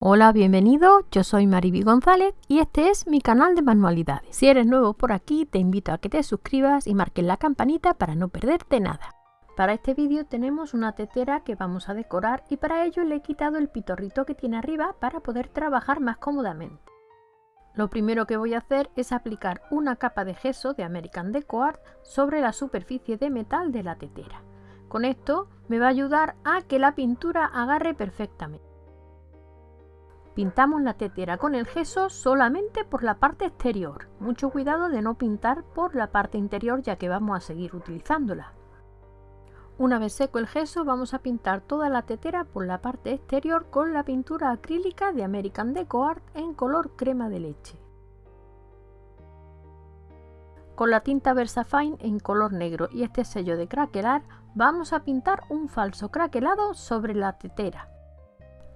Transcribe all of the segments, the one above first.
Hola, bienvenido, yo soy Mariby González y este es mi canal de manualidades. Si eres nuevo por aquí, te invito a que te suscribas y marques la campanita para no perderte nada. Para este vídeo tenemos una tetera que vamos a decorar y para ello le he quitado el pitorrito que tiene arriba para poder trabajar más cómodamente. Lo primero que voy a hacer es aplicar una capa de gesso de American Deco Art sobre la superficie de metal de la tetera. Con esto me va a ayudar a que la pintura agarre perfectamente. Pintamos la tetera con el gesso solamente por la parte exterior. Mucho cuidado de no pintar por la parte interior ya que vamos a seguir utilizándola. Una vez seco el gesso vamos a pintar toda la tetera por la parte exterior con la pintura acrílica de American Deco Art en color crema de leche. Con la tinta Versafine en color negro y este sello de craquelar vamos a pintar un falso craquelado sobre la tetera.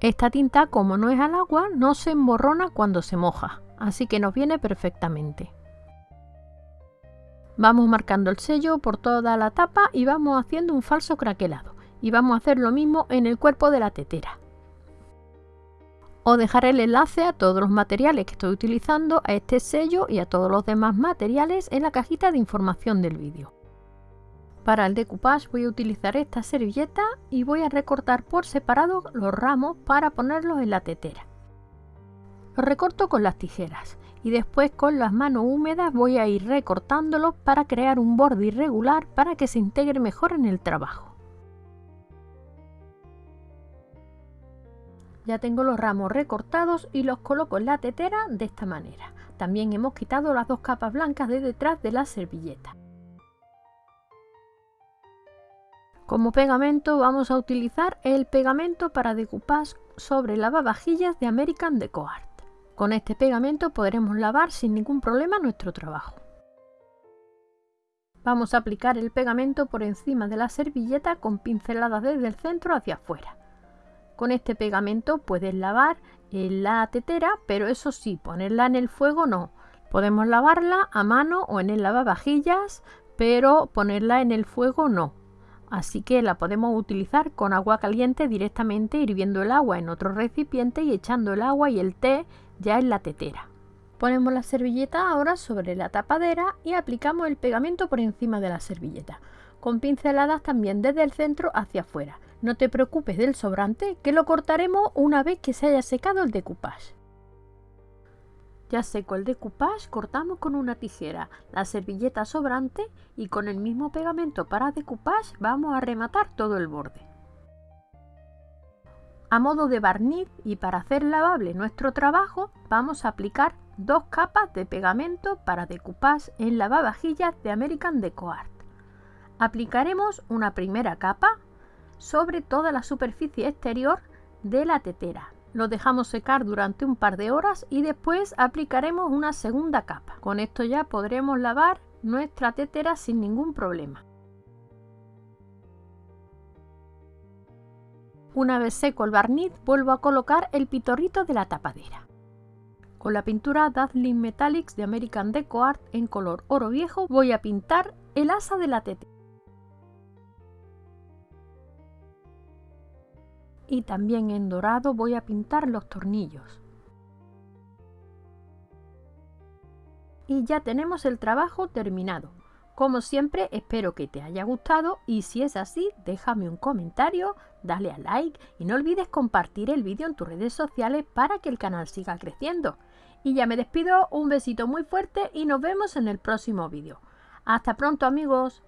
Esta tinta, como no es al agua, no se emborrona cuando se moja, así que nos viene perfectamente. Vamos marcando el sello por toda la tapa y vamos haciendo un falso craquelado. Y vamos a hacer lo mismo en el cuerpo de la tetera. Os dejaré el enlace a todos los materiales que estoy utilizando, a este sello y a todos los demás materiales en la cajita de información del vídeo. Para el decoupage voy a utilizar esta servilleta y voy a recortar por separado los ramos para ponerlos en la tetera. Los recorto con las tijeras y después con las manos húmedas voy a ir recortándolos para crear un borde irregular para que se integre mejor en el trabajo. Ya tengo los ramos recortados y los coloco en la tetera de esta manera. También hemos quitado las dos capas blancas de detrás de la servilleta. Como pegamento vamos a utilizar el pegamento para decoupage sobre lavavajillas de American Deco Art. Con este pegamento podremos lavar sin ningún problema nuestro trabajo. Vamos a aplicar el pegamento por encima de la servilleta con pinceladas desde el centro hacia afuera. Con este pegamento puedes lavar la tetera, pero eso sí, ponerla en el fuego no. Podemos lavarla a mano o en el lavavajillas, pero ponerla en el fuego no así que la podemos utilizar con agua caliente directamente hirviendo el agua en otro recipiente y echando el agua y el té ya en la tetera. Ponemos la servilleta ahora sobre la tapadera y aplicamos el pegamento por encima de la servilleta, con pinceladas también desde el centro hacia afuera. No te preocupes del sobrante, que lo cortaremos una vez que se haya secado el decoupage. Ya seco el decoupage, cortamos con una tijera la servilleta sobrante y con el mismo pegamento para decoupage vamos a rematar todo el borde. A modo de barniz y para hacer lavable nuestro trabajo vamos a aplicar dos capas de pegamento para decoupage en lavavajillas de American Deco Art. Aplicaremos una primera capa sobre toda la superficie exterior de la tetera lo dejamos secar durante un par de horas y después aplicaremos una segunda capa. Con esto ya podremos lavar nuestra tetera sin ningún problema. Una vez seco el barniz, vuelvo a colocar el pitorrito de la tapadera. Con la pintura Dazzling Metallics de American Deco Art en color oro viejo voy a pintar el asa de la tetera. Y también en dorado voy a pintar los tornillos. Y ya tenemos el trabajo terminado. Como siempre espero que te haya gustado y si es así déjame un comentario, dale a like y no olvides compartir el vídeo en tus redes sociales para que el canal siga creciendo. Y ya me despido, un besito muy fuerte y nos vemos en el próximo vídeo. Hasta pronto amigos.